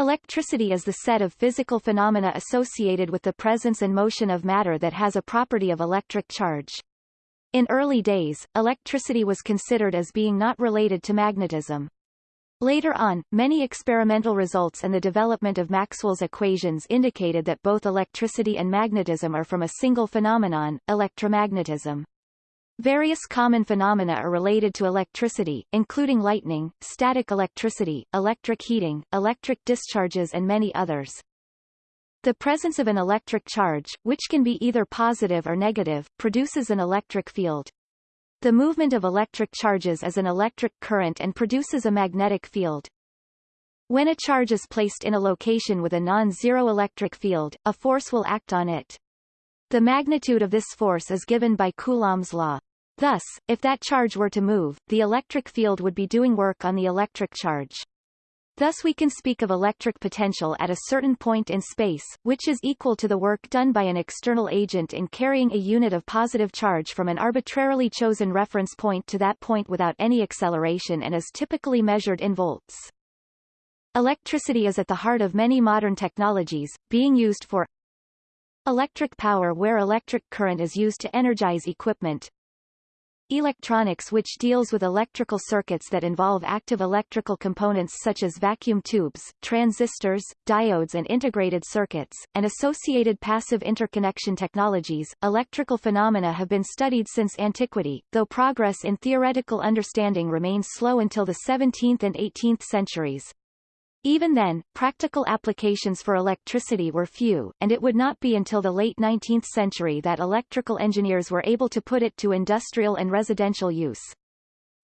Electricity is the set of physical phenomena associated with the presence and motion of matter that has a property of electric charge. In early days, electricity was considered as being not related to magnetism. Later on, many experimental results and the development of Maxwell's equations indicated that both electricity and magnetism are from a single phenomenon, electromagnetism. Various common phenomena are related to electricity, including lightning, static electricity, electric heating, electric discharges and many others. The presence of an electric charge, which can be either positive or negative, produces an electric field. The movement of electric charges is an electric current and produces a magnetic field. When a charge is placed in a location with a non-zero electric field, a force will act on it. The magnitude of this force is given by Coulomb's law. Thus, if that charge were to move, the electric field would be doing work on the electric charge. Thus we can speak of electric potential at a certain point in space, which is equal to the work done by an external agent in carrying a unit of positive charge from an arbitrarily chosen reference point to that point without any acceleration and is typically measured in volts. Electricity is at the heart of many modern technologies, being used for electric power where electric current is used to energize equipment, Electronics which deals with electrical circuits that involve active electrical components such as vacuum tubes, transistors, diodes and integrated circuits, and associated passive interconnection technologies. Electrical phenomena have been studied since antiquity, though progress in theoretical understanding remains slow until the 17th and 18th centuries. Even then, practical applications for electricity were few, and it would not be until the late 19th century that electrical engineers were able to put it to industrial and residential use.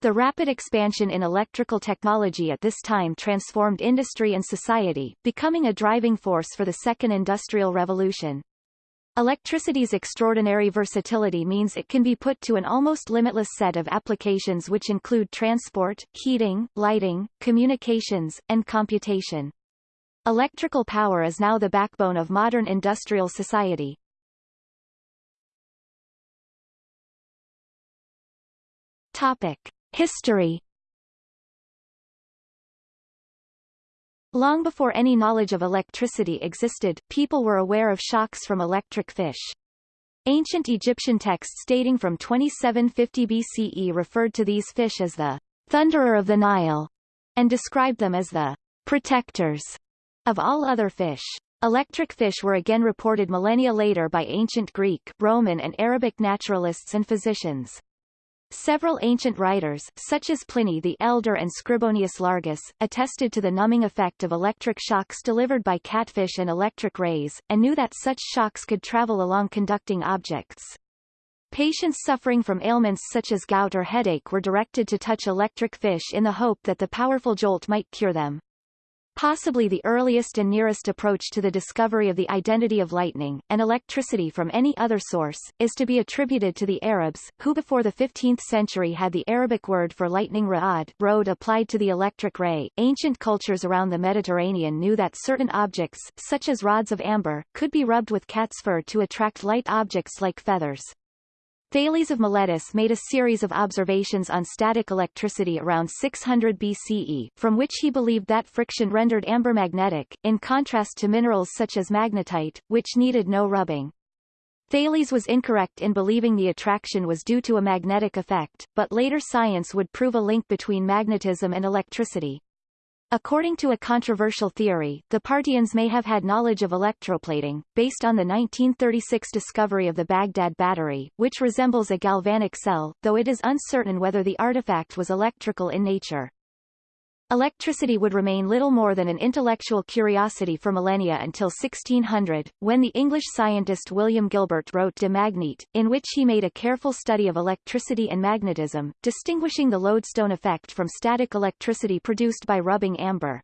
The rapid expansion in electrical technology at this time transformed industry and society, becoming a driving force for the Second Industrial Revolution. Electricity's extraordinary versatility means it can be put to an almost limitless set of applications which include transport, heating, lighting, communications, and computation. Electrical power is now the backbone of modern industrial society. Topic. History Long before any knowledge of electricity existed, people were aware of shocks from electric fish. Ancient Egyptian texts dating from 2750 BCE referred to these fish as the thunderer of the Nile, and described them as the protectors of all other fish. Electric fish were again reported millennia later by ancient Greek, Roman and Arabic naturalists and physicians. Several ancient writers, such as Pliny the Elder and Scribonius Largus, attested to the numbing effect of electric shocks delivered by catfish and electric rays, and knew that such shocks could travel along conducting objects. Patients suffering from ailments such as gout or headache were directed to touch electric fish in the hope that the powerful jolt might cure them. Possibly the earliest and nearest approach to the discovery of the identity of lightning, and electricity from any other source, is to be attributed to the Arabs, who before the 15th century had the Arabic word for lightning ra'ad road applied to the electric ray. Ancient cultures around the Mediterranean knew that certain objects, such as rods of amber, could be rubbed with cat's fur to attract light objects like feathers. Thales of Miletus made a series of observations on static electricity around 600 BCE, from which he believed that friction rendered amber magnetic, in contrast to minerals such as magnetite, which needed no rubbing. Thales was incorrect in believing the attraction was due to a magnetic effect, but later science would prove a link between magnetism and electricity. According to a controversial theory, the Parthians may have had knowledge of electroplating, based on the 1936 discovery of the Baghdad battery, which resembles a galvanic cell, though it is uncertain whether the artifact was electrical in nature. Electricity would remain little more than an intellectual curiosity for millennia until 1600, when the English scientist William Gilbert wrote De Magnete, in which he made a careful study of electricity and magnetism, distinguishing the lodestone effect from static electricity produced by rubbing amber.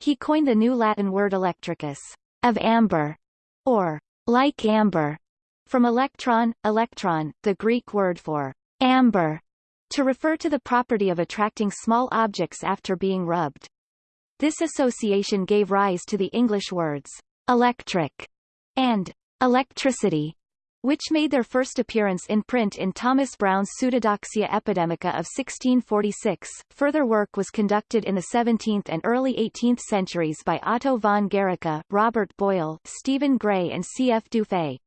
He coined the new Latin word electricus, of amber, or like amber, from electron, electron, the Greek word for amber, to refer to the property of attracting small objects after being rubbed. This association gave rise to the English words electric and electricity. which made their first appearance in print in Thomas Browne's Pseudodoxia Epidemica of 1646. Further work was conducted in the 17th and early 18th centuries by Otto von Guericke, Robert Boyle, Stephen Gray and C. F. Dufay.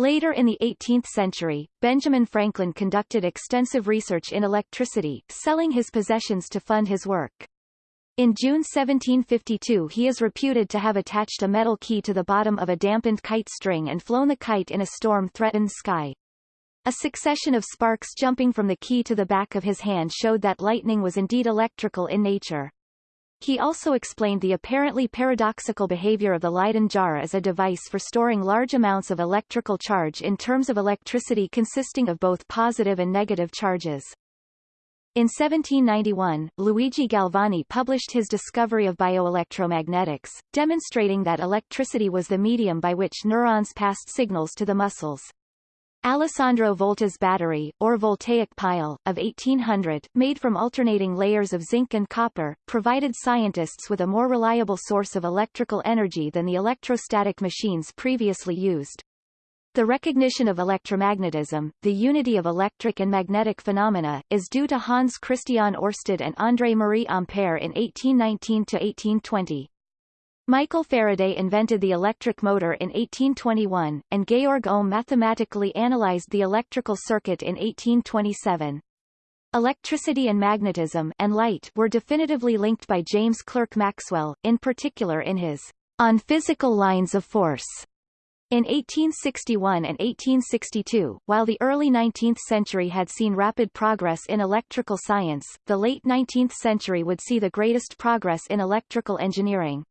Later in the 18th century, Benjamin Franklin conducted extensive research in electricity, selling his possessions to fund his work. In June 1752 he is reputed to have attached a metal key to the bottom of a dampened kite string and flown the kite in a storm-threatened sky. A succession of sparks jumping from the key to the back of his hand showed that lightning was indeed electrical in nature. He also explained the apparently paradoxical behavior of the Leyden jar as a device for storing large amounts of electrical charge in terms of electricity consisting of both positive and negative charges. In 1791, Luigi Galvani published his discovery of bioelectromagnetics, demonstrating that electricity was the medium by which neurons passed signals to the muscles. Alessandro Volta's battery, or voltaic pile, of 1800, made from alternating layers of zinc and copper, provided scientists with a more reliable source of electrical energy than the electrostatic machines previously used. The recognition of electromagnetism, the unity of electric and magnetic phenomena, is due to Hans Christian Oersted and André-Marie Ampère in 1819-1820. Michael Faraday invented the electric motor in 1821, and Georg Ohm mathematically analyzed the electrical circuit in 1827. Electricity and magnetism and light were definitively linked by James Clerk Maxwell, in particular in his On Physical Lines of Force in 1861 and 1862, while the early 19th century had seen rapid progress in electrical science, the late 19th century would see the greatest progress in electrical engineering.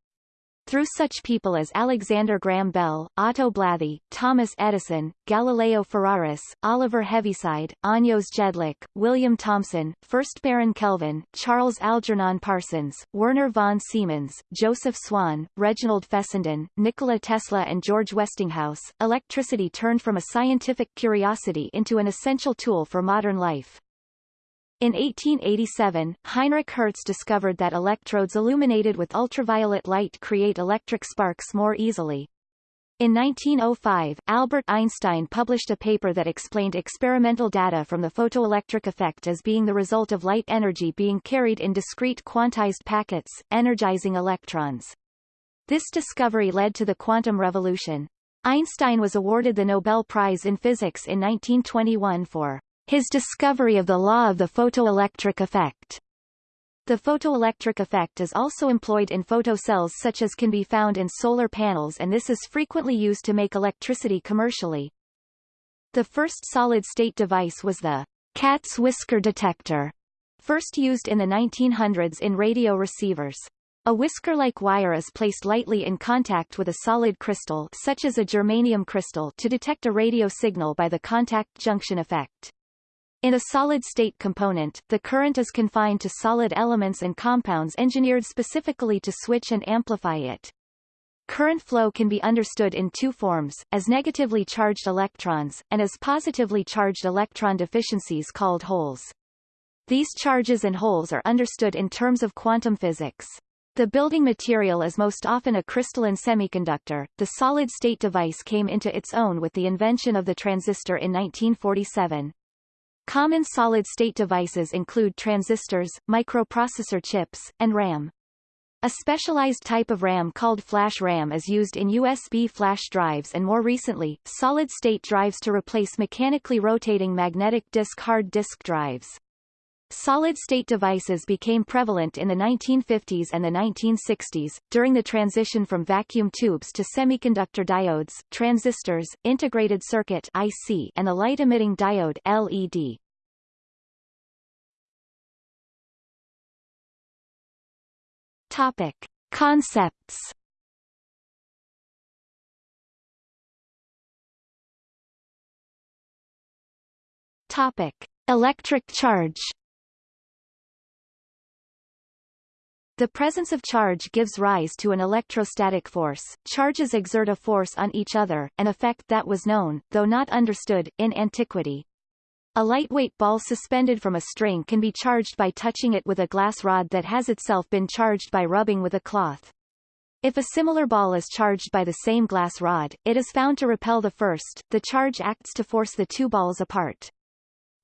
Through such people as Alexander Graham Bell, Otto Blathy, Thomas Edison, Galileo Ferraris, Oliver Heaviside, Eötvös Jedlik, William Thomson, 1st Baron Kelvin, Charles Algernon Parsons, Werner von Siemens, Joseph Swan, Reginald Fessenden, Nikola Tesla and George Westinghouse, electricity turned from a scientific curiosity into an essential tool for modern life. In 1887, Heinrich Hertz discovered that electrodes illuminated with ultraviolet light create electric sparks more easily. In 1905, Albert Einstein published a paper that explained experimental data from the photoelectric effect as being the result of light energy being carried in discrete quantized packets, energizing electrons. This discovery led to the quantum revolution. Einstein was awarded the Nobel Prize in Physics in 1921 for his discovery of the law of the photoelectric effect. The photoelectric effect is also employed in photocells such as can be found in solar panels and this is frequently used to make electricity commercially. The first solid-state device was the cat's whisker detector, first used in the 1900s in radio receivers. A whisker-like wire is placed lightly in contact with a solid crystal such as a germanium crystal to detect a radio signal by the contact junction effect. In a solid-state component, the current is confined to solid elements and compounds engineered specifically to switch and amplify it. Current flow can be understood in two forms, as negatively charged electrons, and as positively charged electron deficiencies called holes. These charges and holes are understood in terms of quantum physics. The building material is most often a crystalline semiconductor. The solid-state device came into its own with the invention of the transistor in 1947. Common solid-state devices include transistors, microprocessor chips, and RAM. A specialized type of RAM called flash RAM is used in USB flash drives and more recently, solid-state drives to replace mechanically rotating magnetic disk hard disk drives. Solid-state devices became prevalent in the 1950s and the 1960s, during the transition from vacuum tubes to semiconductor diodes, transistors, integrated circuit IC, and the light-emitting diode LED. Topic. Concepts Topic. Electric charge The presence of charge gives rise to an electrostatic force. Charges exert a force on each other, an effect that was known, though not understood, in antiquity. A lightweight ball suspended from a string can be charged by touching it with a glass rod that has itself been charged by rubbing with a cloth. If a similar ball is charged by the same glass rod, it is found to repel the first, the charge acts to force the two balls apart.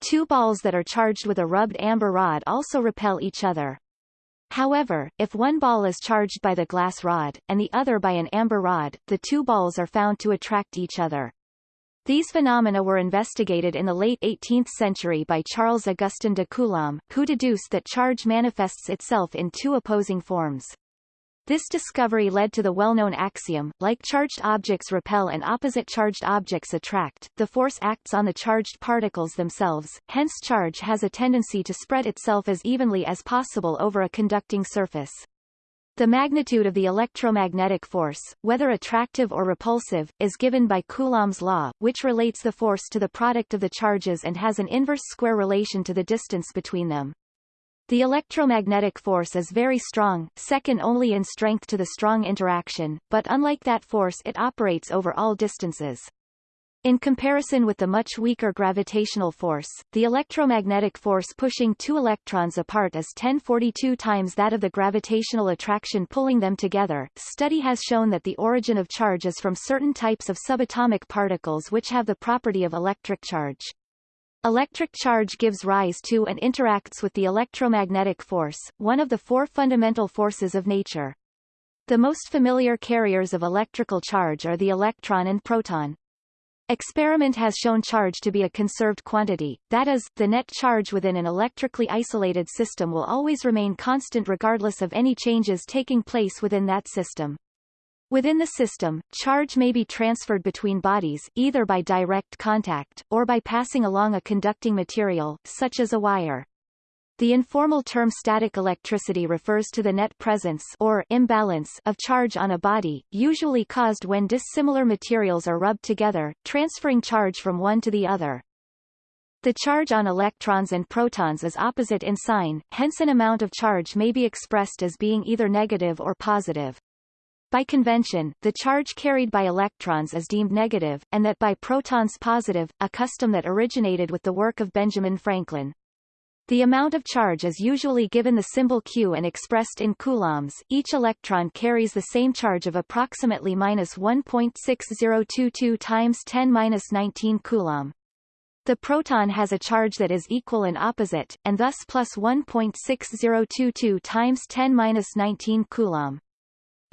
Two balls that are charged with a rubbed amber rod also repel each other. However, if one ball is charged by the glass rod, and the other by an amber rod, the two balls are found to attract each other. These phenomena were investigated in the late 18th century by Charles Augustin de Coulomb, who deduced that charge manifests itself in two opposing forms. This discovery led to the well-known axiom, like charged objects repel and opposite charged objects attract, the force acts on the charged particles themselves, hence charge has a tendency to spread itself as evenly as possible over a conducting surface. The magnitude of the electromagnetic force, whether attractive or repulsive, is given by Coulomb's law, which relates the force to the product of the charges and has an inverse square relation to the distance between them. The electromagnetic force is very strong, second only in strength to the strong interaction, but unlike that force it operates over all distances. In comparison with the much weaker gravitational force, the electromagnetic force pushing two electrons apart is 1042 times that of the gravitational attraction pulling them together. Study has shown that the origin of charge is from certain types of subatomic particles which have the property of electric charge. Electric charge gives rise to and interacts with the electromagnetic force, one of the four fundamental forces of nature. The most familiar carriers of electrical charge are the electron and proton. Experiment has shown charge to be a conserved quantity, that is, the net charge within an electrically isolated system will always remain constant regardless of any changes taking place within that system. Within the system, charge may be transferred between bodies, either by direct contact, or by passing along a conducting material, such as a wire. The informal term static electricity refers to the net presence or imbalance of charge on a body, usually caused when dissimilar materials are rubbed together, transferring charge from one to the other. The charge on electrons and protons is opposite in sign, hence an amount of charge may be expressed as being either negative or positive. By convention, the charge carried by electrons is deemed negative, and that by protons positive, a custom that originated with the work of Benjamin Franklin. The amount of charge is usually given the symbol Q and expressed in coulombs. Each electron carries the same charge of approximately minus 1.6022 times 10 minus 19 coulomb. The proton has a charge that is equal and opposite, and thus plus 1.6022 times 10 minus 19 coulomb.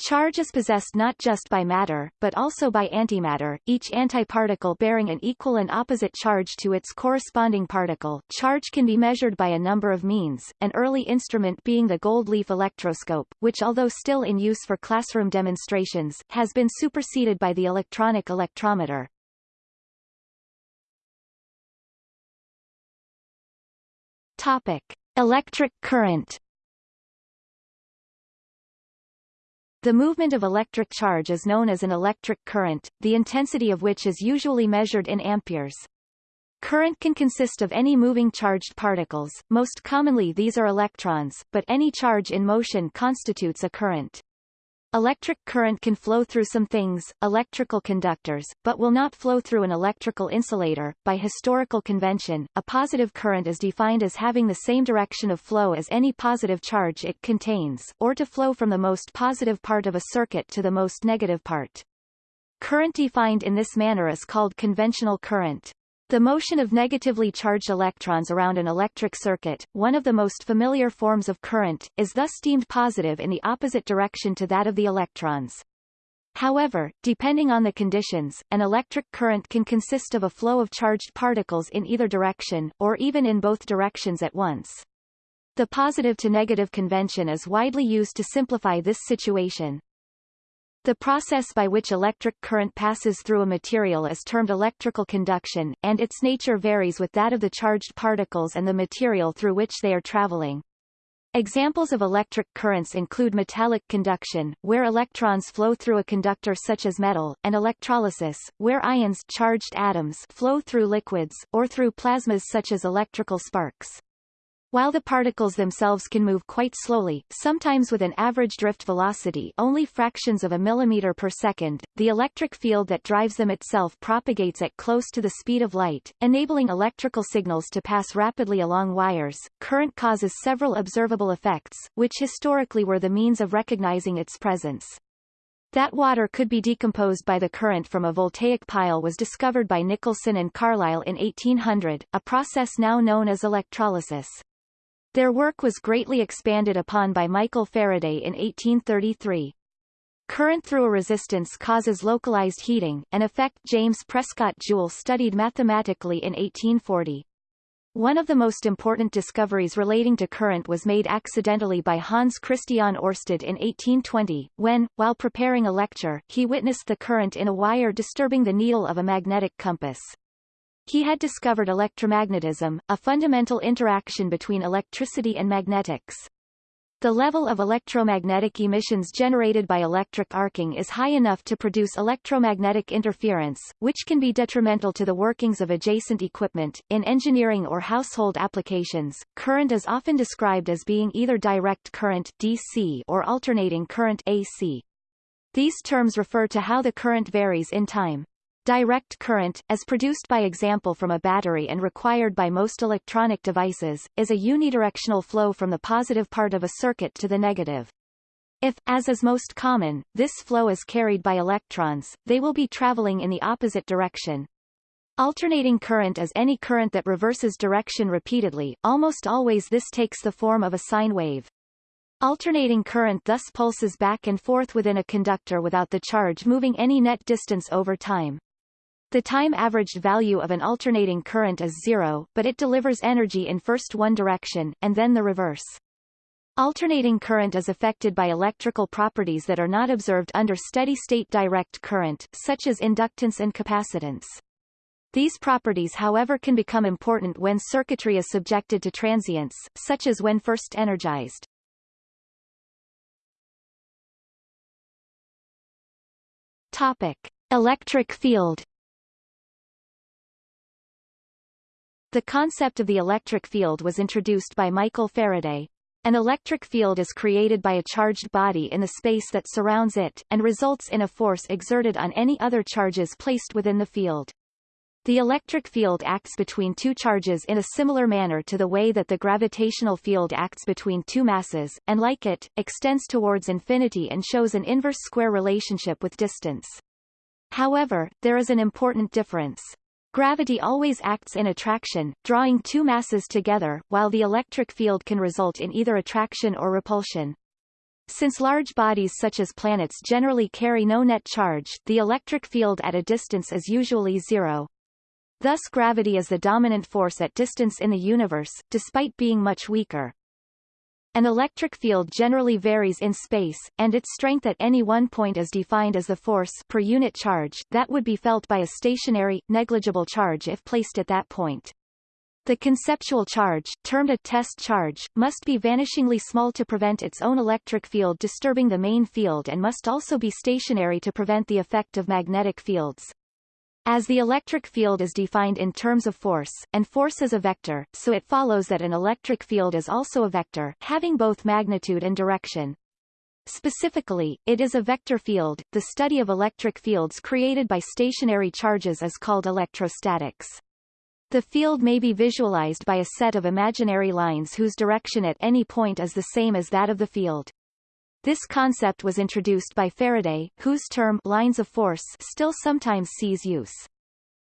Charge is possessed not just by matter, but also by antimatter, each antiparticle bearing an equal and opposite charge to its corresponding particle. Charge can be measured by a number of means, an early instrument being the gold leaf electroscope, which although still in use for classroom demonstrations, has been superseded by the electronic electrometer. Topic. Electric current The movement of electric charge is known as an electric current, the intensity of which is usually measured in amperes. Current can consist of any moving charged particles, most commonly these are electrons, but any charge in motion constitutes a current. Electric current can flow through some things, electrical conductors, but will not flow through an electrical insulator. By historical convention, a positive current is defined as having the same direction of flow as any positive charge it contains, or to flow from the most positive part of a circuit to the most negative part. Current defined in this manner is called conventional current. The motion of negatively charged electrons around an electric circuit, one of the most familiar forms of current, is thus deemed positive in the opposite direction to that of the electrons. However, depending on the conditions, an electric current can consist of a flow of charged particles in either direction, or even in both directions at once. The positive to negative convention is widely used to simplify this situation. The process by which electric current passes through a material is termed electrical conduction, and its nature varies with that of the charged particles and the material through which they are traveling. Examples of electric currents include metallic conduction, where electrons flow through a conductor such as metal, and electrolysis, where ions charged atoms flow through liquids, or through plasmas such as electrical sparks. While the particles themselves can move quite slowly, sometimes with an average drift velocity only fractions of a millimeter per second, the electric field that drives them itself propagates at close to the speed of light, enabling electrical signals to pass rapidly along wires. Current causes several observable effects, which historically were the means of recognizing its presence. That water could be decomposed by the current from a voltaic pile was discovered by Nicholson and Carlisle in 1800, a process now known as electrolysis. Their work was greatly expanded upon by Michael Faraday in 1833. Current through a resistance causes localized heating, an effect James Prescott Joule studied mathematically in 1840. One of the most important discoveries relating to current was made accidentally by Hans Christian Oersted in 1820, when, while preparing a lecture, he witnessed the current in a wire disturbing the needle of a magnetic compass. He had discovered electromagnetism, a fundamental interaction between electricity and magnetics. The level of electromagnetic emissions generated by electric arcing is high enough to produce electromagnetic interference, which can be detrimental to the workings of adjacent equipment. In engineering or household applications, current is often described as being either direct current DC or alternating current AC. These terms refer to how the current varies in time. Direct current, as produced by example from a battery and required by most electronic devices, is a unidirectional flow from the positive part of a circuit to the negative. If, as is most common, this flow is carried by electrons, they will be traveling in the opposite direction. Alternating current is any current that reverses direction repeatedly, almost always this takes the form of a sine wave. Alternating current thus pulses back and forth within a conductor without the charge moving any net distance over time. The time averaged value of an alternating current is zero, but it delivers energy in first one direction, and then the reverse. Alternating current is affected by electrical properties that are not observed under steady-state direct current, such as inductance and capacitance. These properties however can become important when circuitry is subjected to transients, such as when first energized. Topic. Electric field The concept of the electric field was introduced by Michael Faraday. An electric field is created by a charged body in the space that surrounds it, and results in a force exerted on any other charges placed within the field. The electric field acts between two charges in a similar manner to the way that the gravitational field acts between two masses, and like it, extends towards infinity and shows an inverse square relationship with distance. However, there is an important difference. Gravity always acts in attraction, drawing two masses together, while the electric field can result in either attraction or repulsion. Since large bodies such as planets generally carry no net charge, the electric field at a distance is usually zero. Thus gravity is the dominant force at distance in the universe, despite being much weaker. An electric field generally varies in space, and its strength at any one point is defined as the force per unit charge that would be felt by a stationary, negligible charge if placed at that point. The conceptual charge, termed a test charge, must be vanishingly small to prevent its own electric field disturbing the main field and must also be stationary to prevent the effect of magnetic fields. As the electric field is defined in terms of force, and force is a vector, so it follows that an electric field is also a vector, having both magnitude and direction. Specifically, it is a vector field. The study of electric fields created by stationary charges is called electrostatics. The field may be visualized by a set of imaginary lines whose direction at any point is the same as that of the field. This concept was introduced by Faraday, whose term lines of force still sometimes sees use.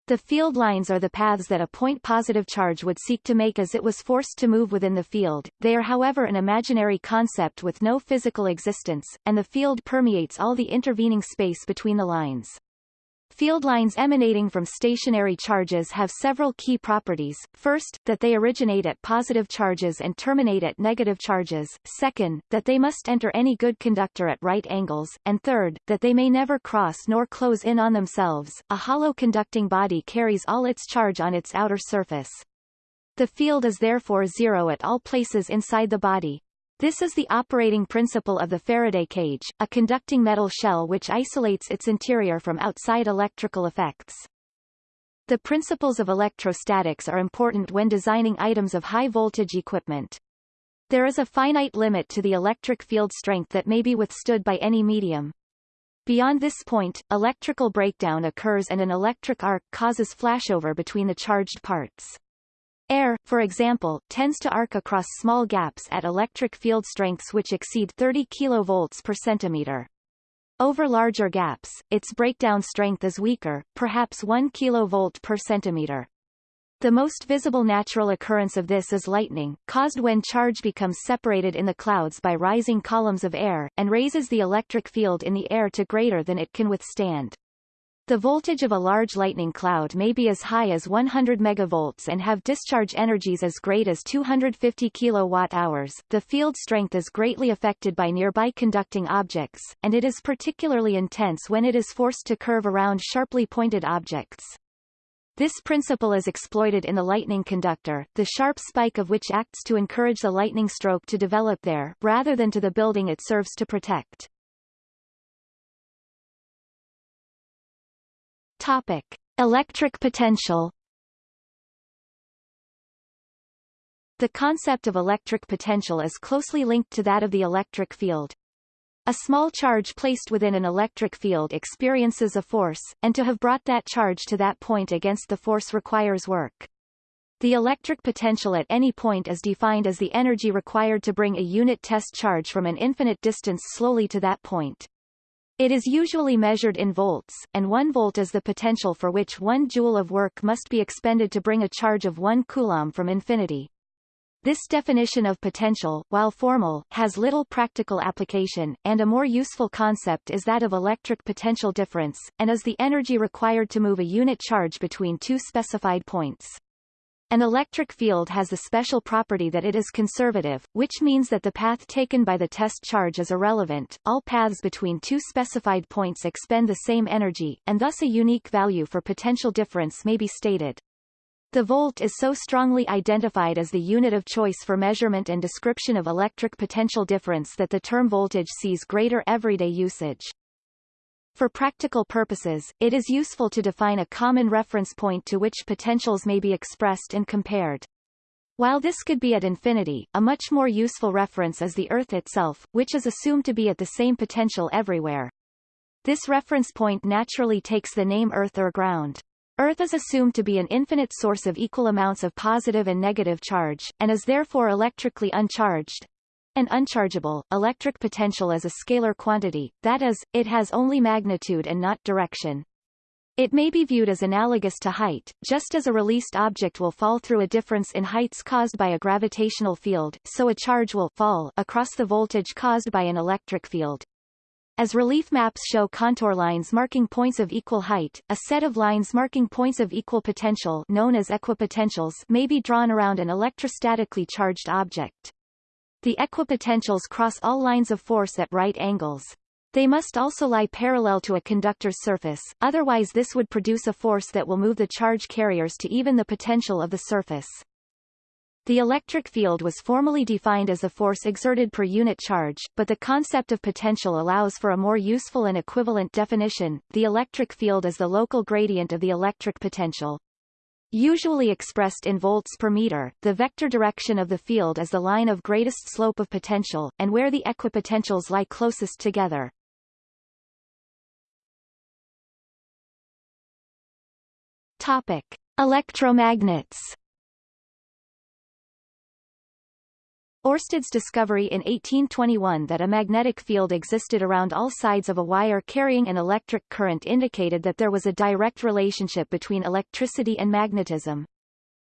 The field lines are the paths that a point positive charge would seek to make as it was forced to move within the field. They are however an imaginary concept with no physical existence, and the field permeates all the intervening space between the lines. Field lines emanating from stationary charges have several key properties. First, that they originate at positive charges and terminate at negative charges. Second, that they must enter any good conductor at right angles. And third, that they may never cross nor close in on themselves. A hollow conducting body carries all its charge on its outer surface. The field is therefore zero at all places inside the body. This is the operating principle of the Faraday cage, a conducting metal shell which isolates its interior from outside electrical effects. The principles of electrostatics are important when designing items of high-voltage equipment. There is a finite limit to the electric field strength that may be withstood by any medium. Beyond this point, electrical breakdown occurs and an electric arc causes flashover between the charged parts. Air, for example, tends to arc across small gaps at electric field strengths which exceed 30 kV per centimeter. Over larger gaps, its breakdown strength is weaker, perhaps 1 kV per centimeter. The most visible natural occurrence of this is lightning, caused when charge becomes separated in the clouds by rising columns of air, and raises the electric field in the air to greater than it can withstand. The voltage of a large lightning cloud may be as high as 100 megavolts and have discharge energies as great as 250 kilowatt-hours. The field strength is greatly affected by nearby conducting objects, and it is particularly intense when it is forced to curve around sharply pointed objects. This principle is exploited in the lightning conductor, the sharp spike of which acts to encourage the lightning stroke to develop there, rather than to the building it serves to protect. Topic. Electric potential The concept of electric potential is closely linked to that of the electric field. A small charge placed within an electric field experiences a force, and to have brought that charge to that point against the force requires work. The electric potential at any point is defined as the energy required to bring a unit test charge from an infinite distance slowly to that point. It is usually measured in volts, and 1 volt is the potential for which 1 joule of work must be expended to bring a charge of 1 coulomb from infinity. This definition of potential, while formal, has little practical application, and a more useful concept is that of electric potential difference, and is the energy required to move a unit charge between two specified points. An electric field has the special property that it is conservative, which means that the path taken by the test charge is irrelevant. All paths between two specified points expend the same energy, and thus a unique value for potential difference may be stated. The volt is so strongly identified as the unit of choice for measurement and description of electric potential difference that the term voltage sees greater everyday usage. For practical purposes, it is useful to define a common reference point to which potentials may be expressed and compared. While this could be at infinity, a much more useful reference is the Earth itself, which is assumed to be at the same potential everywhere. This reference point naturally takes the name Earth or ground. Earth is assumed to be an infinite source of equal amounts of positive and negative charge, and is therefore electrically uncharged. An unchargeable, electric potential is a scalar quantity, that is, it has only magnitude and not direction. It may be viewed as analogous to height, just as a released object will fall through a difference in heights caused by a gravitational field, so a charge will fall across the voltage caused by an electric field. As relief maps show contour lines marking points of equal height, a set of lines marking points of equal potential known as equipotentials may be drawn around an electrostatically charged object. The equipotentials cross all lines of force at right angles. They must also lie parallel to a conductor's surface, otherwise this would produce a force that will move the charge carriers to even the potential of the surface. The electric field was formally defined as the force exerted per unit charge, but the concept of potential allows for a more useful and equivalent definition. The electric field is the local gradient of the electric potential. Usually expressed in volts per meter, the vector direction of the field is the line of greatest slope of potential, and where the equipotentials lie closest together. Topic. Electromagnets Ørsted's discovery in 1821 that a magnetic field existed around all sides of a wire carrying an electric current indicated that there was a direct relationship between electricity and magnetism.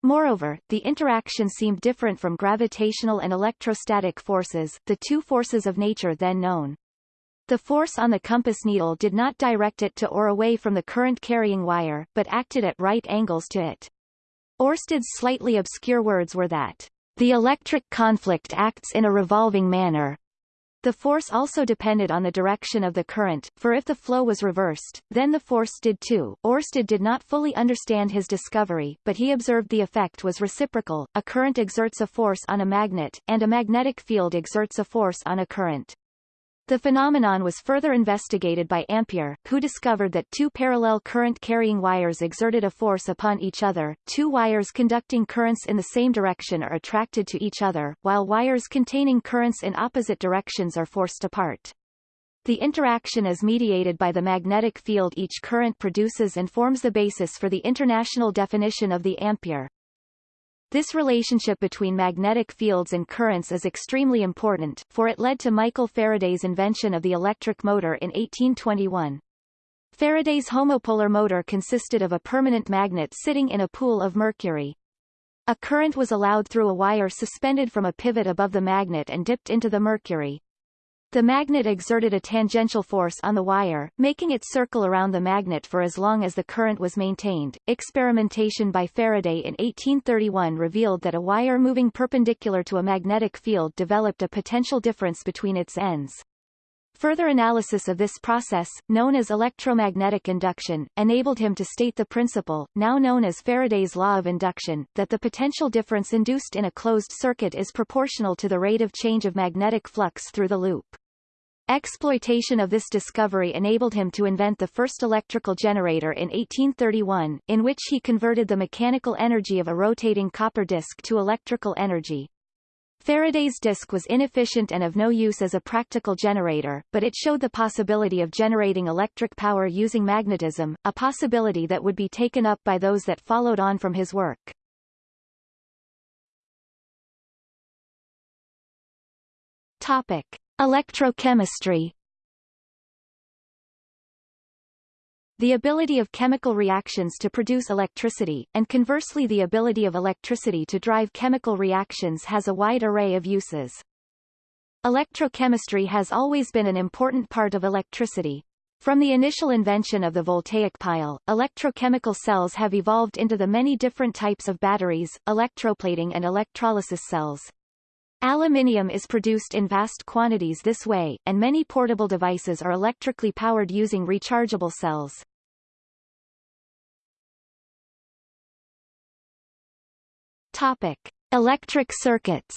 Moreover, the interaction seemed different from gravitational and electrostatic forces, the two forces of nature then known. The force on the compass needle did not direct it to or away from the current-carrying wire, but acted at right angles to it. Orsted's slightly obscure words were that the electric conflict acts in a revolving manner. The force also depended on the direction of the current, for if the flow was reversed, then the force did too. Ørsted did not fully understand his discovery, but he observed the effect was reciprocal, a current exerts a force on a magnet, and a magnetic field exerts a force on a current. The phenomenon was further investigated by Ampere, who discovered that two parallel current-carrying wires exerted a force upon each other. Two wires conducting currents in the same direction are attracted to each other, while wires containing currents in opposite directions are forced apart. The interaction is mediated by the magnetic field each current produces and forms the basis for the international definition of the ampere. This relationship between magnetic fields and currents is extremely important, for it led to Michael Faraday's invention of the electric motor in 1821. Faraday's homopolar motor consisted of a permanent magnet sitting in a pool of mercury. A current was allowed through a wire suspended from a pivot above the magnet and dipped into the mercury. The magnet exerted a tangential force on the wire, making it circle around the magnet for as long as the current was maintained. Experimentation by Faraday in 1831 revealed that a wire moving perpendicular to a magnetic field developed a potential difference between its ends. Further analysis of this process, known as electromagnetic induction, enabled him to state the principle, now known as Faraday's law of induction, that the potential difference induced in a closed circuit is proportional to the rate of change of magnetic flux through the loop. Exploitation of this discovery enabled him to invent the first electrical generator in 1831, in which he converted the mechanical energy of a rotating copper disc to electrical energy. Faraday's disc was inefficient and of no use as a practical generator, but it showed the possibility of generating electric power using magnetism, a possibility that would be taken up by those that followed on from his work. Topic. Electrochemistry The ability of chemical reactions to produce electricity, and conversely the ability of electricity to drive chemical reactions has a wide array of uses. Electrochemistry has always been an important part of electricity. From the initial invention of the voltaic pile, electrochemical cells have evolved into the many different types of batteries, electroplating and electrolysis cells. Aluminium is produced in vast quantities this way, and many portable devices are electrically powered using rechargeable cells. Topic. Electric circuits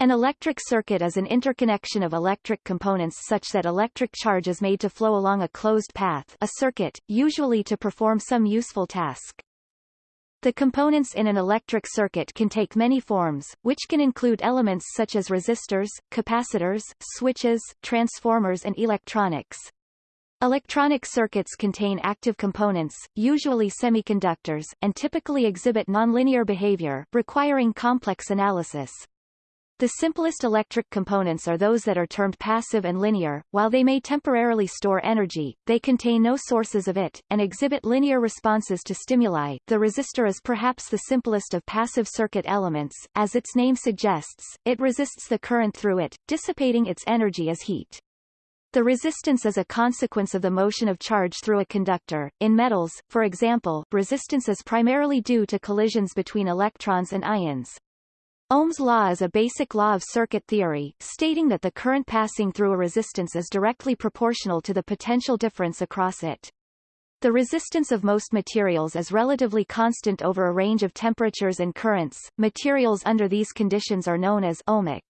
An electric circuit is an interconnection of electric components such that electric charge is made to flow along a closed path a circuit, usually to perform some useful task. The components in an electric circuit can take many forms, which can include elements such as resistors, capacitors, switches, transformers and electronics. Electronic circuits contain active components, usually semiconductors, and typically exhibit nonlinear behavior, requiring complex analysis. The simplest electric components are those that are termed passive and linear. While they may temporarily store energy, they contain no sources of it, and exhibit linear responses to stimuli. The resistor is perhaps the simplest of passive circuit elements. As its name suggests, it resists the current through it, dissipating its energy as heat. The resistance is a consequence of the motion of charge through a conductor. In metals, for example, resistance is primarily due to collisions between electrons and ions. Ohm's law is a basic law of circuit theory, stating that the current passing through a resistance is directly proportional to the potential difference across it. The resistance of most materials is relatively constant over a range of temperatures and currents. Materials under these conditions are known as ohmic.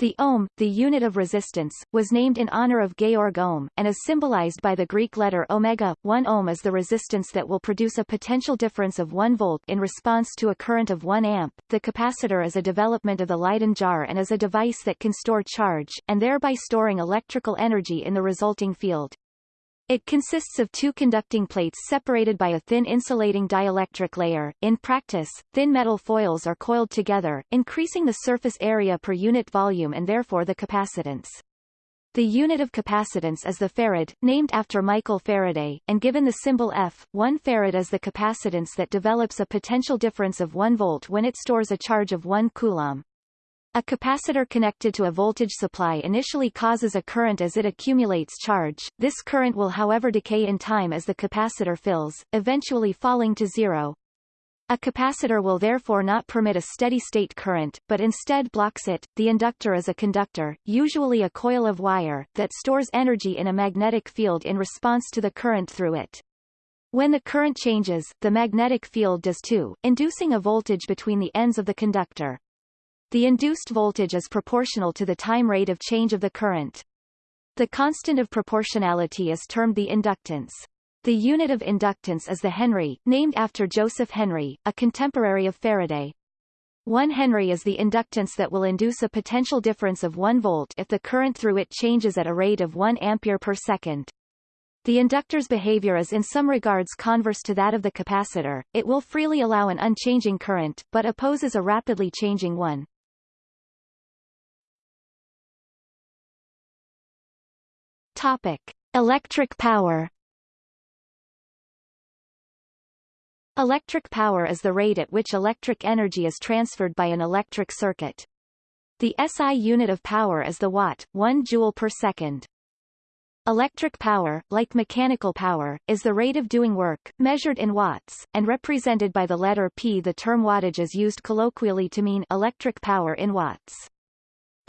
The ohm, the unit of resistance, was named in honor of Georg Ohm, and is symbolized by the Greek letter omega. 1 ohm is the resistance that will produce a potential difference of 1 volt in response to a current of 1 amp. The capacitor is a development of the Leyden jar and is a device that can store charge, and thereby storing electrical energy in the resulting field. It consists of two conducting plates separated by a thin insulating dielectric layer. In practice, thin metal foils are coiled together, increasing the surface area per unit volume and therefore the capacitance. The unit of capacitance is the farad, named after Michael Faraday, and given the symbol F, 1 farad is the capacitance that develops a potential difference of 1 volt when it stores a charge of 1 coulomb. A capacitor connected to a voltage supply initially causes a current as it accumulates charge, this current will however decay in time as the capacitor fills, eventually falling to zero. A capacitor will therefore not permit a steady-state current, but instead blocks it. The inductor is a conductor, usually a coil of wire, that stores energy in a magnetic field in response to the current through it. When the current changes, the magnetic field does too, inducing a voltage between the ends of the conductor. The induced voltage is proportional to the time rate of change of the current. The constant of proportionality is termed the inductance. The unit of inductance is the Henry, named after Joseph Henry, a contemporary of Faraday. 1 Henry is the inductance that will induce a potential difference of 1 volt if the current through it changes at a rate of 1 ampere per second. The inductor's behavior is in some regards converse to that of the capacitor, it will freely allow an unchanging current, but opposes a rapidly changing one. Topic. Electric power Electric power is the rate at which electric energy is transferred by an electric circuit. The SI unit of power is the watt, 1 joule per second. Electric power, like mechanical power, is the rate of doing work, measured in watts, and represented by the letter P. The term wattage is used colloquially to mean electric power in watts.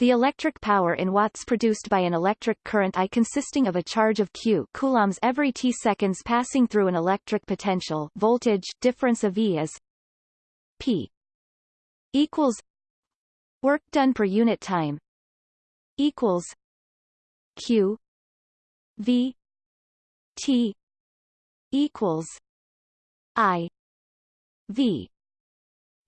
The electric power in watts produced by an electric current I consisting of a charge of Q coulombs every t seconds passing through an electric potential voltage difference of V is P equals work done per unit time equals Q V T equals I V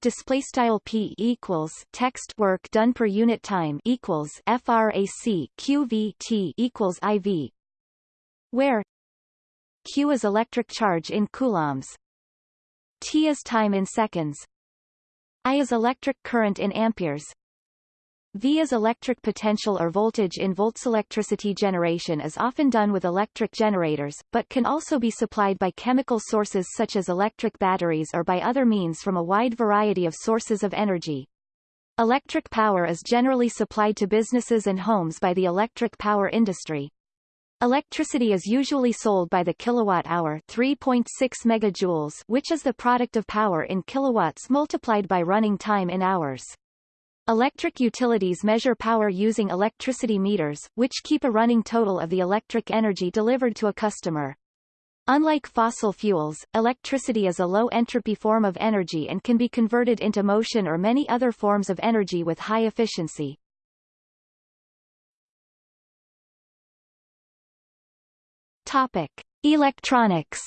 display style p equals text work done per unit time equals frac qvt equals iv where q is electric charge in coulombs t is time in seconds i is electric current in amperes V is electric potential or voltage in volts. Electricity generation is often done with electric generators, but can also be supplied by chemical sources such as electric batteries or by other means from a wide variety of sources of energy. Electric power is generally supplied to businesses and homes by the electric power industry. Electricity is usually sold by the kilowatt-hour 3.6 megajoules which is the product of power in kilowatts multiplied by running time in hours. Electric utilities measure power using electricity meters, which keep a running total of the electric energy delivered to a customer. Unlike fossil fuels, electricity is a low-entropy form of energy and can be converted into motion or many other forms of energy with high efficiency. Topic. Electronics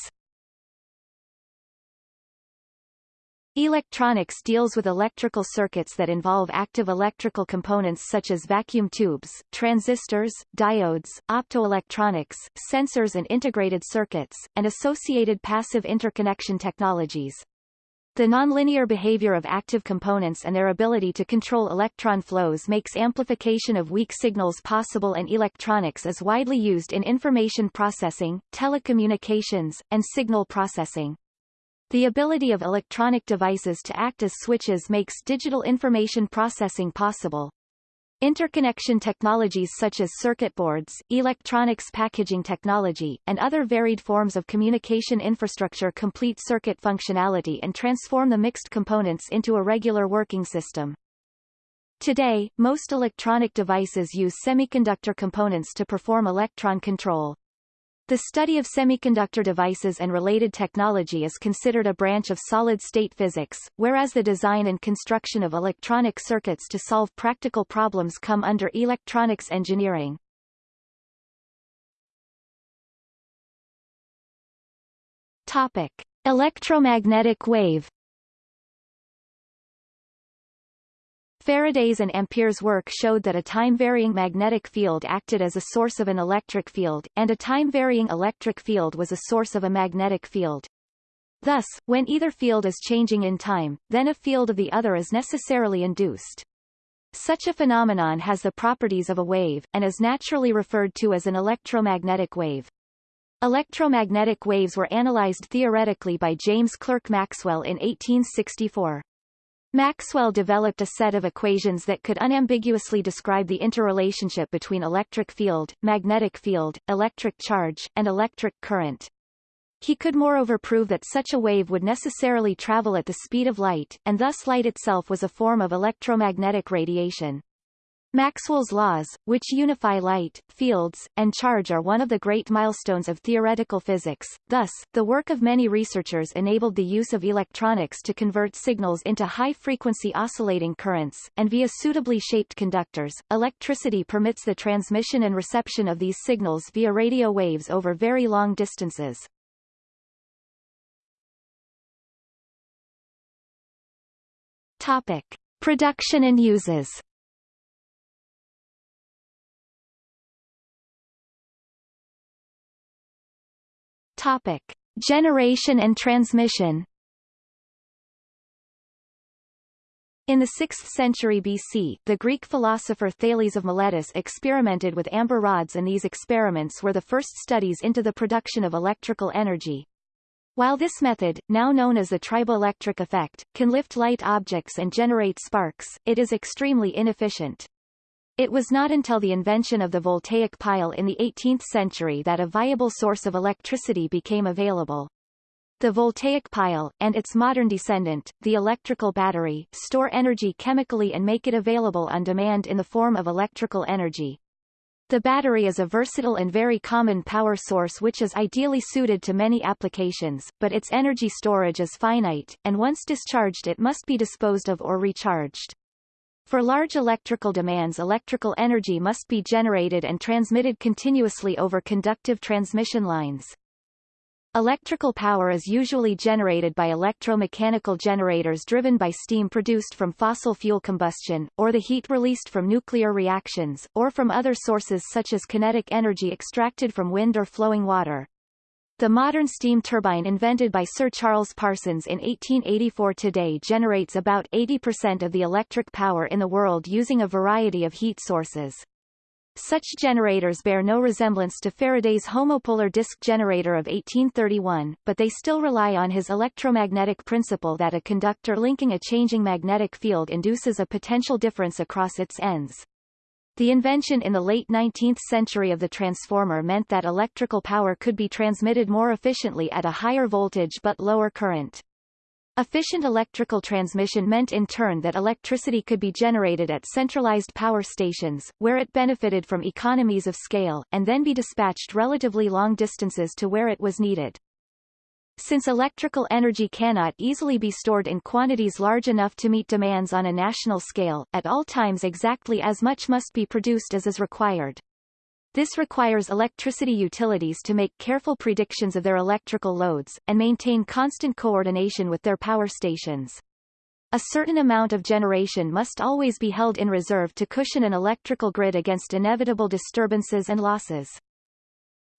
Electronics deals with electrical circuits that involve active electrical components such as vacuum tubes, transistors, diodes, optoelectronics, sensors and integrated circuits, and associated passive interconnection technologies. The nonlinear behavior of active components and their ability to control electron flows makes amplification of weak signals possible and electronics is widely used in information processing, telecommunications, and signal processing. The ability of electronic devices to act as switches makes digital information processing possible. Interconnection technologies such as circuit boards, electronics packaging technology, and other varied forms of communication infrastructure complete circuit functionality and transform the mixed components into a regular working system. Today, most electronic devices use semiconductor components to perform electron control. The study of semiconductor devices and related technology is considered a branch of solid-state physics, whereas the design and construction of electronic circuits to solve practical problems come under electronics engineering. Topic. Electromagnetic wave Faraday's and Ampere's work showed that a time-varying magnetic field acted as a source of an electric field, and a time-varying electric field was a source of a magnetic field. Thus, when either field is changing in time, then a field of the other is necessarily induced. Such a phenomenon has the properties of a wave, and is naturally referred to as an electromagnetic wave. Electromagnetic waves were analyzed theoretically by James Clerk Maxwell in 1864. Maxwell developed a set of equations that could unambiguously describe the interrelationship between electric field, magnetic field, electric charge, and electric current. He could moreover prove that such a wave would necessarily travel at the speed of light, and thus light itself was a form of electromagnetic radiation. Maxwell's laws, which unify light, fields, and charge are one of the great milestones of theoretical physics. Thus, the work of many researchers enabled the use of electronics to convert signals into high-frequency oscillating currents, and via suitably shaped conductors, electricity permits the transmission and reception of these signals via radio waves over very long distances. Topic. Production and uses Topic. Generation and transmission In the 6th century BC, the Greek philosopher Thales of Miletus experimented with amber rods and these experiments were the first studies into the production of electrical energy. While this method, now known as the triboelectric effect, can lift light objects and generate sparks, it is extremely inefficient. It was not until the invention of the voltaic pile in the 18th century that a viable source of electricity became available. The voltaic pile, and its modern descendant, the electrical battery, store energy chemically and make it available on demand in the form of electrical energy. The battery is a versatile and very common power source which is ideally suited to many applications, but its energy storage is finite, and once discharged it must be disposed of or recharged. For large electrical demands electrical energy must be generated and transmitted continuously over conductive transmission lines. Electrical power is usually generated by electromechanical generators driven by steam produced from fossil fuel combustion, or the heat released from nuclear reactions, or from other sources such as kinetic energy extracted from wind or flowing water. The modern steam turbine invented by Sir Charles Parsons in 1884 today generates about 80% of the electric power in the world using a variety of heat sources. Such generators bear no resemblance to Faraday's homopolar disk generator of 1831, but they still rely on his electromagnetic principle that a conductor linking a changing magnetic field induces a potential difference across its ends. The invention in the late 19th century of the transformer meant that electrical power could be transmitted more efficiently at a higher voltage but lower current. Efficient electrical transmission meant in turn that electricity could be generated at centralized power stations, where it benefited from economies of scale, and then be dispatched relatively long distances to where it was needed. Since electrical energy cannot easily be stored in quantities large enough to meet demands on a national scale, at all times exactly as much must be produced as is required. This requires electricity utilities to make careful predictions of their electrical loads, and maintain constant coordination with their power stations. A certain amount of generation must always be held in reserve to cushion an electrical grid against inevitable disturbances and losses.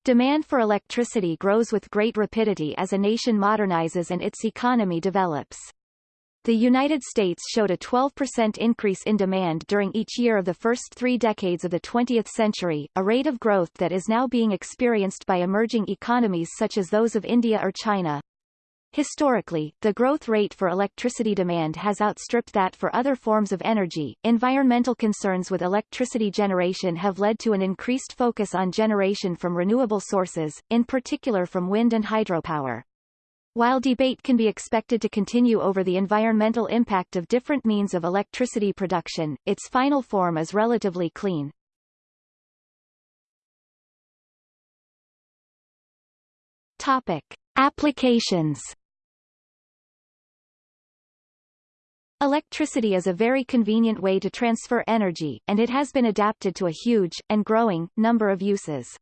Demand for electricity grows with great rapidity as a nation modernizes and its economy develops. The United States showed a 12% increase in demand during each year of the first three decades of the 20th century, a rate of growth that is now being experienced by emerging economies such as those of India or China. Historically, the growth rate for electricity demand has outstripped that for other forms of energy. Environmental concerns with electricity generation have led to an increased focus on generation from renewable sources, in particular from wind and hydropower. While debate can be expected to continue over the environmental impact of different means of electricity production, its final form is relatively clean. Topic. Applications Electricity is a very convenient way to transfer energy, and it has been adapted to a huge, and growing, number of uses.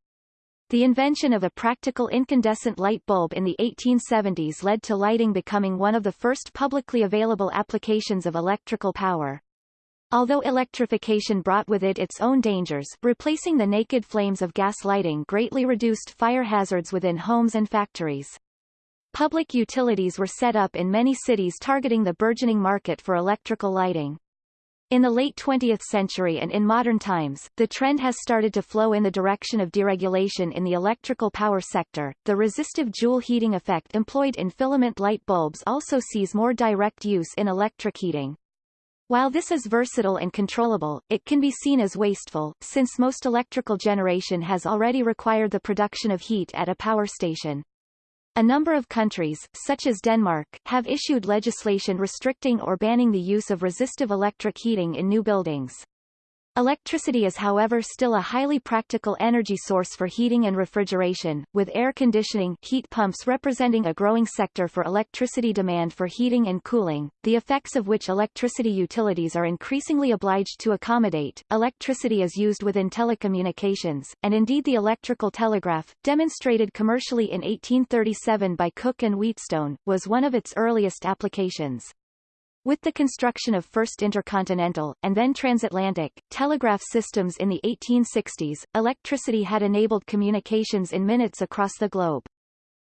The invention of a practical incandescent light bulb in the 1870s led to lighting becoming one of the first publicly available applications of electrical power. Although electrification brought with it its own dangers, replacing the naked flames of gas lighting greatly reduced fire hazards within homes and factories. Public utilities were set up in many cities targeting the burgeoning market for electrical lighting. In the late 20th century and in modern times, the trend has started to flow in the direction of deregulation in the electrical power sector. The resistive Joule heating effect employed in filament light bulbs also sees more direct use in electric heating. While this is versatile and controllable, it can be seen as wasteful, since most electrical generation has already required the production of heat at a power station. A number of countries, such as Denmark, have issued legislation restricting or banning the use of resistive electric heating in new buildings. Electricity is however still a highly practical energy source for heating and refrigeration, with air conditioning heat pumps representing a growing sector for electricity demand for heating and cooling, the effects of which electricity utilities are increasingly obliged to accommodate. Electricity is used within telecommunications, and indeed the electrical telegraph, demonstrated commercially in 1837 by Cooke and Wheatstone, was one of its earliest applications. With the construction of first intercontinental, and then transatlantic, telegraph systems in the 1860s, electricity had enabled communications in minutes across the globe.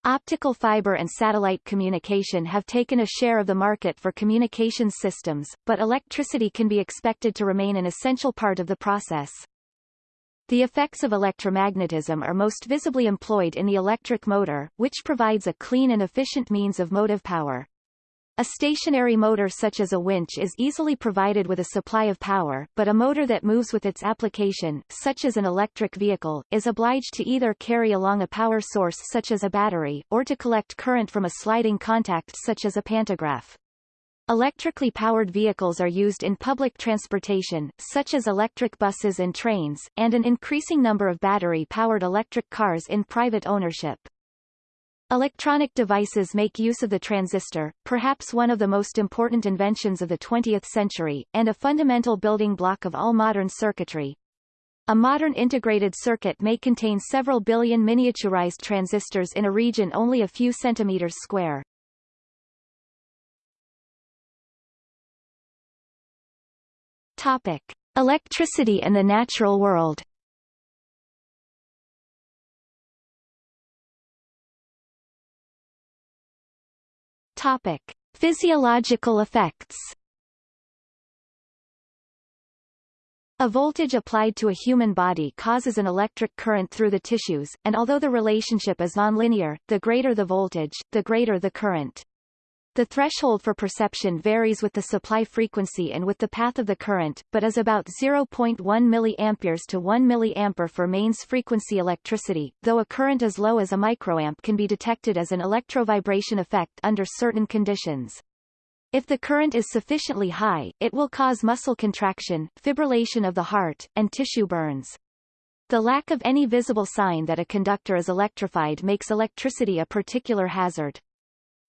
Optical fiber and satellite communication have taken a share of the market for communications systems, but electricity can be expected to remain an essential part of the process. The effects of electromagnetism are most visibly employed in the electric motor, which provides a clean and efficient means of motive power. A stationary motor such as a winch is easily provided with a supply of power, but a motor that moves with its application, such as an electric vehicle, is obliged to either carry along a power source such as a battery, or to collect current from a sliding contact such as a pantograph. Electrically powered vehicles are used in public transportation, such as electric buses and trains, and an increasing number of battery-powered electric cars in private ownership. Electronic devices make use of the transistor, perhaps one of the most important inventions of the 20th century, and a fundamental building block of all modern circuitry. A modern integrated circuit may contain several billion miniaturized transistors in a region only a few centimeters square. Topic. Electricity and the natural world Topic: Physiological effects. A voltage applied to a human body causes an electric current through the tissues, and although the relationship is nonlinear, the greater the voltage, the greater the current. The threshold for perception varies with the supply frequency and with the path of the current, but is about 0.1 mA to 1 mA for mains frequency electricity, though a current as low as a microamp can be detected as an electrovibration effect under certain conditions. If the current is sufficiently high, it will cause muscle contraction, fibrillation of the heart, and tissue burns. The lack of any visible sign that a conductor is electrified makes electricity a particular hazard.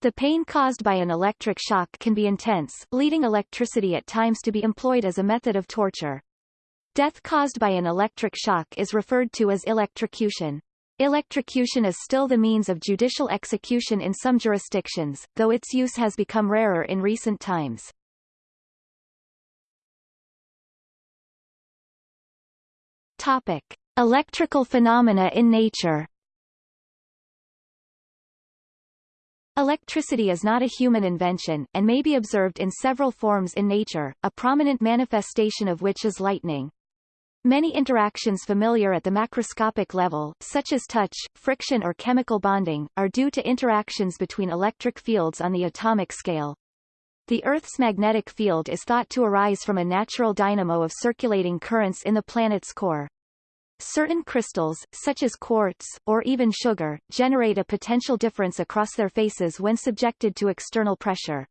The pain caused by an electric shock can be intense, leading electricity at times to be employed as a method of torture. Death caused by an electric shock is referred to as electrocution. Electrocution is still the means of judicial execution in some jurisdictions, though its use has become rarer in recent times. Topic. Electrical phenomena in nature Electricity is not a human invention, and may be observed in several forms in nature, a prominent manifestation of which is lightning. Many interactions familiar at the macroscopic level, such as touch, friction or chemical bonding, are due to interactions between electric fields on the atomic scale. The Earth's magnetic field is thought to arise from a natural dynamo of circulating currents in the planet's core. Certain crystals, such as quartz, or even sugar, generate a potential difference across their faces when subjected to external pressure.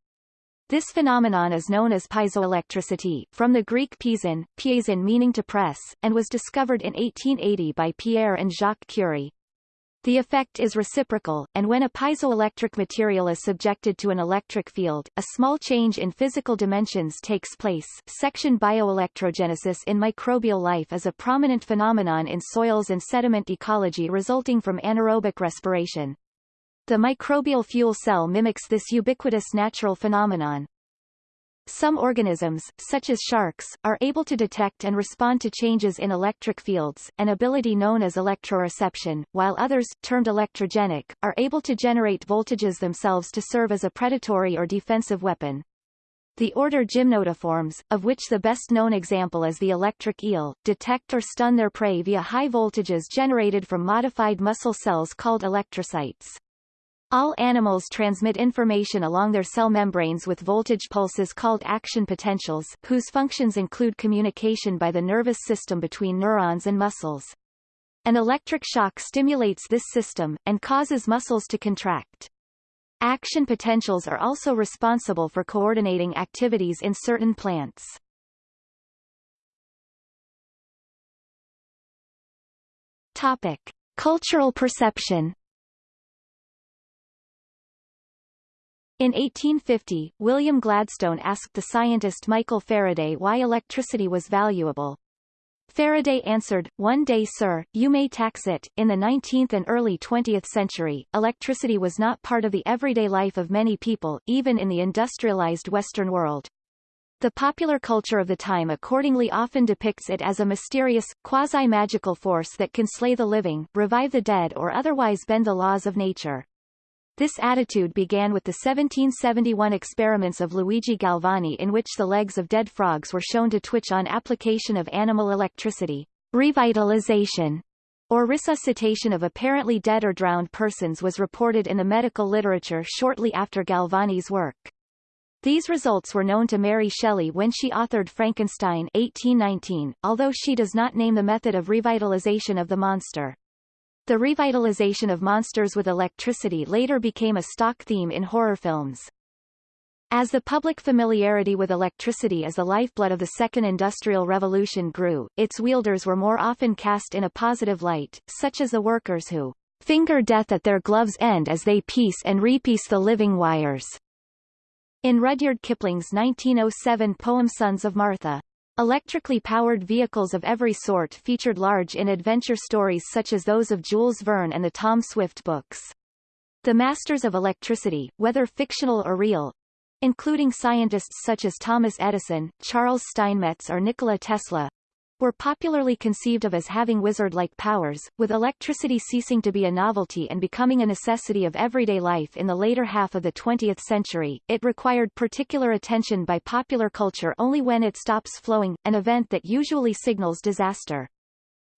This phenomenon is known as piezoelectricity, from the Greek piezein, piezein meaning to press, and was discovered in 1880 by Pierre and Jacques Curie. The effect is reciprocal, and when a piezoelectric material is subjected to an electric field, a small change in physical dimensions takes place. Section bioelectrogenesis in microbial life is a prominent phenomenon in soils and sediment ecology resulting from anaerobic respiration. The microbial fuel cell mimics this ubiquitous natural phenomenon. Some organisms, such as sharks, are able to detect and respond to changes in electric fields, an ability known as electroreception, while others, termed electrogenic, are able to generate voltages themselves to serve as a predatory or defensive weapon. The order Gymnotiformes, of which the best-known example is the electric eel, detect or stun their prey via high voltages generated from modified muscle cells called electrocytes. All animals transmit information along their cell membranes with voltage pulses called action potentials, whose functions include communication by the nervous system between neurons and muscles. An electric shock stimulates this system, and causes muscles to contract. Action potentials are also responsible for coordinating activities in certain plants. Topic. Cultural perception In 1850, William Gladstone asked the scientist Michael Faraday why electricity was valuable. Faraday answered, One day sir, you may tax it. In the 19th and early 20th century, electricity was not part of the everyday life of many people, even in the industrialized Western world. The popular culture of the time accordingly often depicts it as a mysterious, quasi-magical force that can slay the living, revive the dead or otherwise bend the laws of nature. This attitude began with the 1771 experiments of Luigi Galvani in which the legs of dead frogs were shown to twitch on application of animal electricity. Revitalization or resuscitation of apparently dead or drowned persons was reported in the medical literature shortly after Galvani's work. These results were known to Mary Shelley when she authored Frankenstein 1819, although she does not name the method of revitalization of the monster. The revitalization of monsters with electricity later became a stock theme in horror films. As the public familiarity with electricity as the lifeblood of the Second Industrial Revolution grew, its wielders were more often cast in a positive light, such as the workers who finger death at their gloves' end as they piece and repiece the living wires. In Rudyard Kipling's 1907 poem Sons of Martha, Electrically powered vehicles of every sort featured large in adventure stories such as those of Jules Verne and the Tom Swift books. The masters of electricity, whether fictional or real, including scientists such as Thomas Edison, Charles Steinmetz or Nikola Tesla, were popularly conceived of as having wizard-like powers, with electricity ceasing to be a novelty and becoming a necessity of everyday life in the later half of the 20th century. It required particular attention by popular culture only when it stops flowing, an event that usually signals disaster.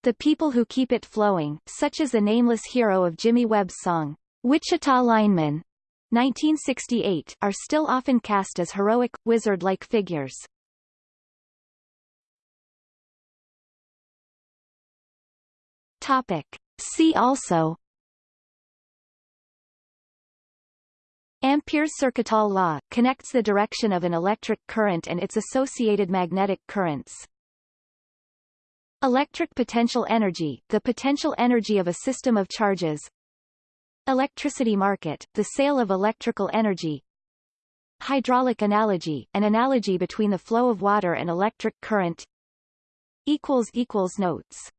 The people who keep it flowing, such as the nameless hero of Jimmy Webb's song, Wichita Lineman, 1968, are still often cast as heroic, wizard-like figures. Topic. See also Ampere's Circuital law, connects the direction of an electric current and its associated magnetic currents. Electric potential energy, the potential energy of a system of charges. Electricity market, the sale of electrical energy. Hydraulic analogy, an analogy between the flow of water and electric current. Notes